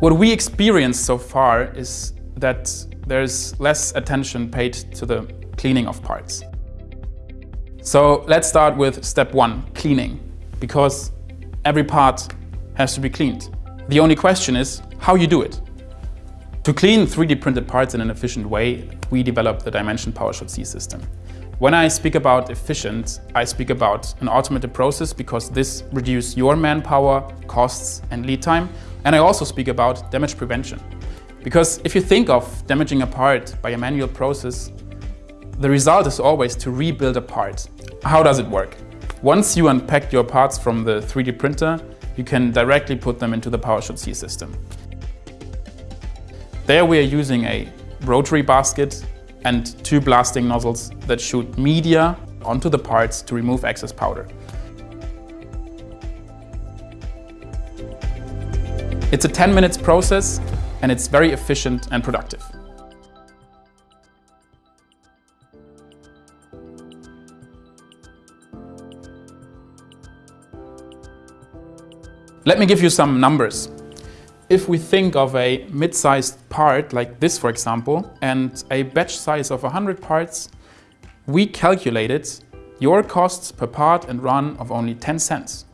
What we experienced so far is that there's less attention paid to the cleaning of parts. So let's start with step one, cleaning, because every part has to be cleaned. The only question is how you do it. To clean 3D printed parts in an efficient way, we developed the DyeMansion PowerShot C system. When I speak about efficient, I speak about an automated process because this reduces your manpower, costs and lead time. And I also speak about damage prevention. Because if you think of damaging a part by a manual process, the result is always to rebuild a part. How does it work? Once you unpack your parts from the 3D printer, you can directly put them into the PowerShot C system. There we are using a rotary basket and two blasting nozzles that shoot media onto the parts to remove excess powder. It's a 10 minutes process and it's very efficient and productive. Let me give you some numbers. If we think of a mid-sized part like this, for example, and a batch size of 100 parts, we calculated your costs per part and run of only 10 cents.